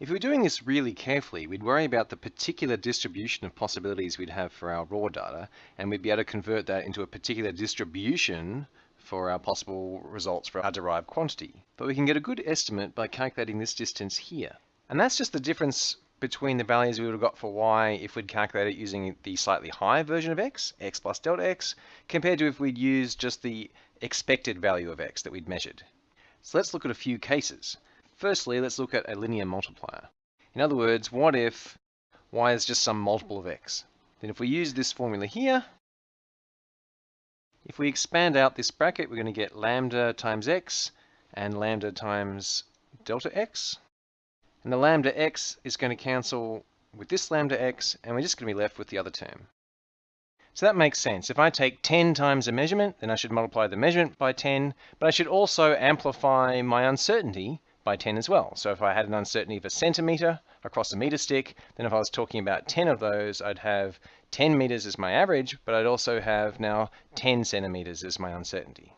If we were doing this really carefully, we'd worry about the particular distribution of possibilities we'd have for our raw data, and we'd be able to convert that into a particular distribution for our possible results for our derived quantity. But we can get a good estimate by calculating this distance here. And that's just the difference between the values we would have got for y if we'd calculated using the slightly higher version of x, x plus delta x, compared to if we'd used just the expected value of x that we'd measured. So let's look at a few cases. Firstly, let's look at a linear multiplier. In other words, what if y is just some multiple of x? Then if we use this formula here, if we expand out this bracket, we're going to get lambda times x and lambda times delta x. And the lambda x is going to cancel with this lambda x, and we're just going to be left with the other term. So that makes sense. If I take 10 times a measurement, then I should multiply the measurement by 10, but I should also amplify my uncertainty by 10 as well. So if I had an uncertainty of a centimeter across a meter stick, then if I was talking about 10 of those, I'd have 10 meters as my average, but I'd also have now 10 centimeters as my uncertainty.